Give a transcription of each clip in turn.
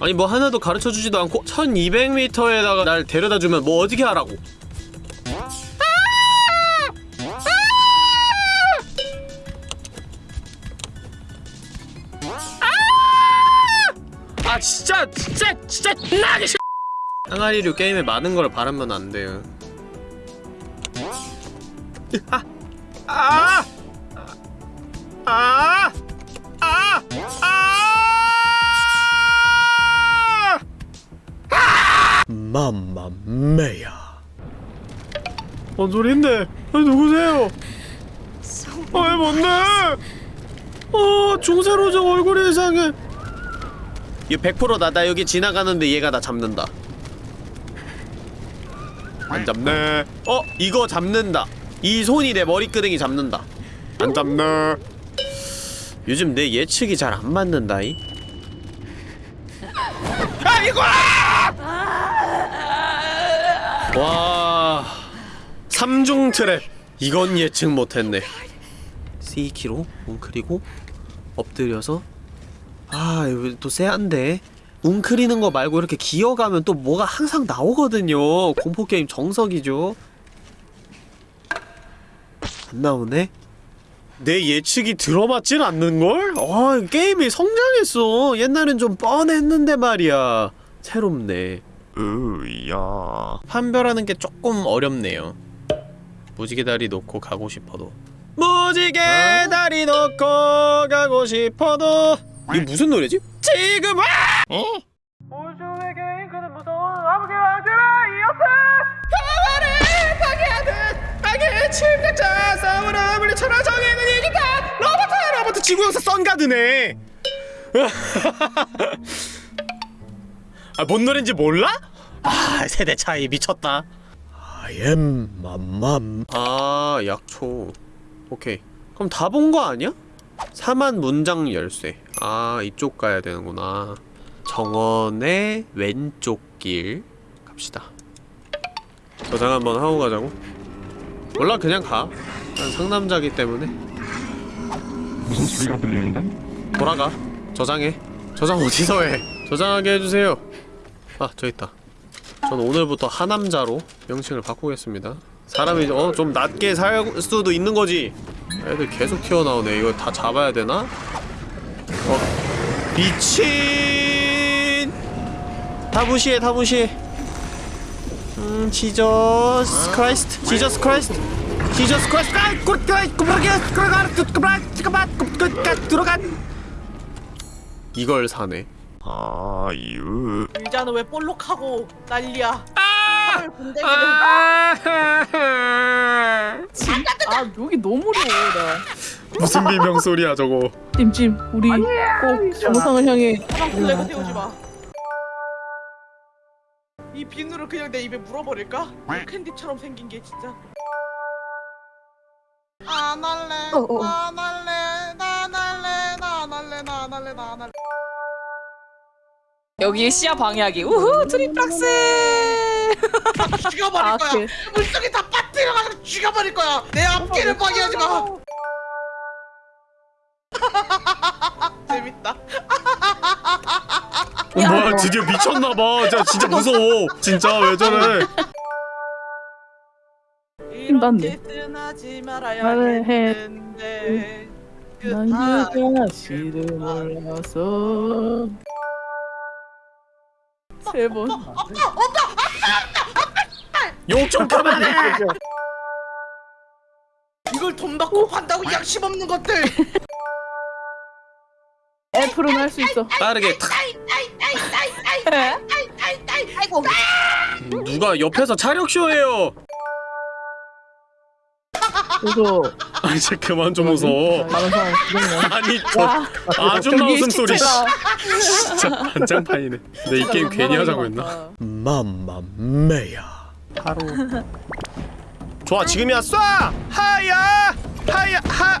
아니 뭐 하나도 가르쳐주지도 않고 1200m에다가 날 데려다주면 뭐 어떻게 하라고? 아 진짜 진짜 진짜 나기 싫 항아리류 게임에 많은 걸 바라면 안 돼요. 아! 아! 아! 아! 아! 맘마메야 뭔 소린데? 누구세요? 아이 뭔데? 어 중세로적 얼굴이 이상해 이거 100% 나다 여기 지나가는데 얘가 나 잡는다 안 잡네 네. 어? 이거 잡는다 이 손이 내 머리끄댕이 잡는다. 안 잡나? 요즘 내 예측이 잘 안 맞는다이. 아이고 와 3중 트랩. 이건 예측 못했네. C키로 웅크리고 엎드려서. 아 또 쎄한데. 웅크리는 거 말고 이렇게 기어가면 또 뭐가 항상 나오거든요. 공포게임 정석이죠. 안 나오네? 내 예측이 들어맞진 않는걸? 아 게임이 성장했어 옛날엔 좀 뻔했는데 말이야 새롭네 으야 판별하는 게 조금 어렵네요 무지개 다리 놓고 가고 싶어도 무지개다리 어? 놓고 가고 싶어도 이게 무슨 노래지? 지금 와! 어? 침략자 싸우라 물리쳐라 정의는 이긴다. 로버트 로버트. 지구용사 썬가드네. 아뭔 노래인지 몰라? 아 세대 차이 미쳤다. 아엠 맘맘 아 약초. 오케이. 그럼 다 본 거 아니야? 4만 문장 열쇠. 아 이쪽 가야 되는구나. 정원의 왼쪽 길 갑시다. 저장 한번 하고 가자고. 몰라 그냥 가. 난 상남자기 때문에. 무슨 소리가 들리는데? 돌아가. 저장해. 저장 어디서 해? 저장하게 해주세요. 아, 저 있다. 전 오늘부터 하남자로 명칭을 바꾸겠습니다. 사람이 어? 좀 낮게 살 수도 있는 거지! 애들 계속 튀어나오네. 이거 다 잡아야 되나? 어? 미친! 다 무시해, 다 무시해! 음, Jesus Christ, Jesus Christ, Jesus Christ, 아, 꿀꿀, 꿀꿀게, 꿀꿀, 꿀꿀, 꿀꿀, 꿀꿀, 들어간. 이걸 사네. 아, 유. 인자는 왜 볼록하고 난리야? 아, 아, 아, 여기 너무 어려워. 무슨 비명 소리야 저거? 찜찜, 우리 꼭 정상을 향해. 사방 플래그 세우지 마. 이 비누를 그냥 내 입에 물어버릴까? 네. 캔디처럼 생긴 게 진짜. 안 할래 어, 어. 안 할래 난 할래 난 할래 난 할래 난 할래 여기 시야 방향이 우후 트리플락스! 다 죽여버릴 아, 거야. 그... 물속에 다 빠뜨려가지고 죽여버릴 거야. 내 앞길을 어, 어, 방해하지 마. 어, 재밌다. 뭐야 드디어 미쳤나봐 진짜, 진짜 무서워 진짜 왜 저래 이렇게 말을 했는데 난 그만 여자씨를 몰라서 세번 욕 좀 그만해 이걸 돈 받고 판다고 양심 없는 것들 F로는 할 수 있어 빠르게 탁 아이고. 누가 옆에서 차력쇼해요 그래서 아니 제 그만 좀 웃어. 다른 아니 저 아줌마 웃음 소리. 진짜 반장판이네. 근데 이 게임 괜히 하자고 했나? 맘마메야. 바로. 좋아 지금이야 쏴 하야 하야 하.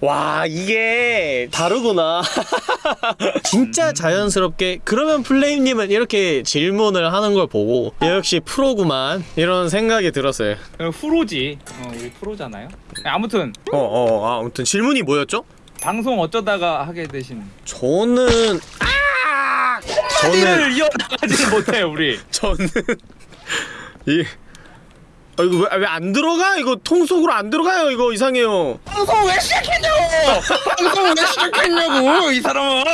와 이게 다르구나 진짜 자연스럽게 그러면 플레임님은 이렇게 질문을 하는 걸 보고 얘 역시 프로구만 이런 생각이 들었어요 어, 후로지 어, 우리 프로잖아요. 아무튼 어어 아, 아무튼 질문이 뭐였죠? 방송 어쩌다가 하게 되신 저는 아 저는 저는 이어나가지 못해 우리. 저는 이 아, 이거 왜 안 들어가? 이거 통 속으로 안 들어가요. 이거 이상해요. 방송 왜 시작했냐고! 방송 왜 시작했냐고 이 사람아!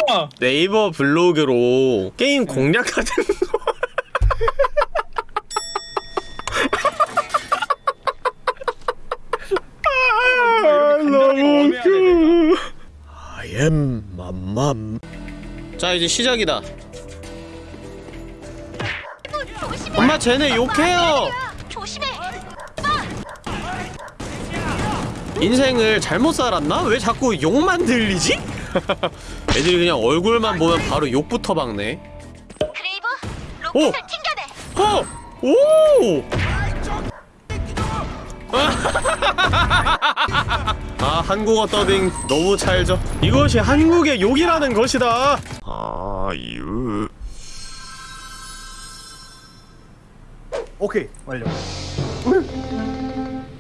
네이버 블로그로 게임 공략 같은 거. 아, 너무 웃겨. I am 맘맘. 자 이제 시작이다. 엄마 쟤네 욕해요. 인생을 잘못 살았나? 왜 자꾸 욕만 들리지? 애들이 그냥 얼굴만 보면 바로 욕부터 박네. 크레이브 오! 로켓을 튕겨내. 어! 오! 아 한국어 더빙 너무 찰져 이것이 한국의 욕이라는 것이다 아유 오케이 완료.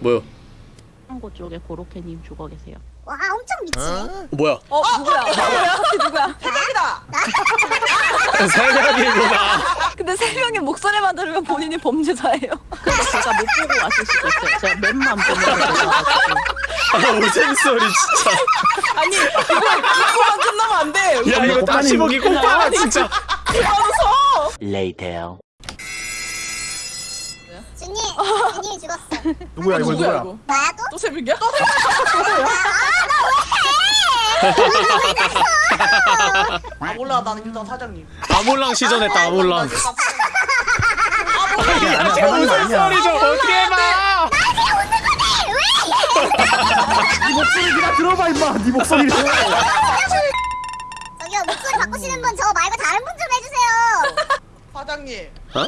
뭐야 창고 쪽에 고로케님 죽어 계세요. 와 엄청 미치. 어, 뭐야 어 누구야? 누구야? 누구야? 대박이다. 새벽이구나 근데 세 명의 목소리만 들으면 본인이 범죄자예요. 근데 제가 못 보고 왔을 수도 있어요. 제가 맵만 보면서 내려와가지고. 아 웃음소리 진짜 아니 이거 이거만 끝나면 안 돼. 야 이거 다시 보기 꼭 봐라 진짜 준이 준이 죽었어. 누구야 이거 누구야? 이거? 나야 또? 또 새벽이야? 아 몰라 나는 일단 사장님. 아몰랑 시전했다 아몰랑 이게 안 잘못된 거 아니야. 소리 좀 어떻게 해봐! 네 목소리 네가 들어봐 임마. 네 목소리를. 저기요 목소리 바꾸시는 분 저 말고 다른 분 좀 해주세요. 사장님. 어?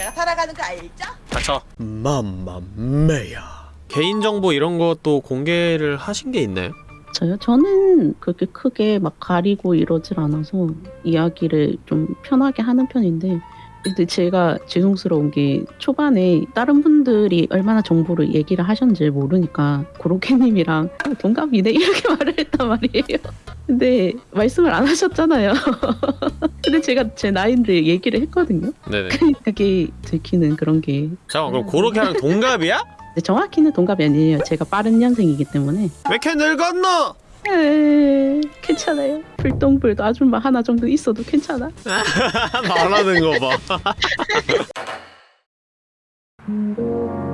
제가 살아가는 거 알죠? 닥쳐 맘맘매야 개인정보 이런 것도 공개를 하신 게 있나요? 저요? 저는 그렇게 크게 막 가리고 이러질 않아서 이야기를 좀 편하게 하는 편인데 근데 제가 죄송스러운 게 초반에 다른 분들이 얼마나 정보를 얘기를 하셨는지 모르니까 고로케님이랑 어, 동갑이네 이렇게 말을 했단 말이에요. 근데 말씀을 안 하셨잖아요. 근데 제가 제 나이인데 얘기를 했거든요. 네네 그게 들키는 그런 게 잠깐 그럼 고로케랑 동갑이야? 근데 정확히는 동갑이 아니에요. 제가 빠른 년생이기 때문에 왜 이렇게 늙었노? 에이, 괜찮아요. 불똥불도 아줌마 하나 정도 있어도 괜찮아. 말하는 거 봐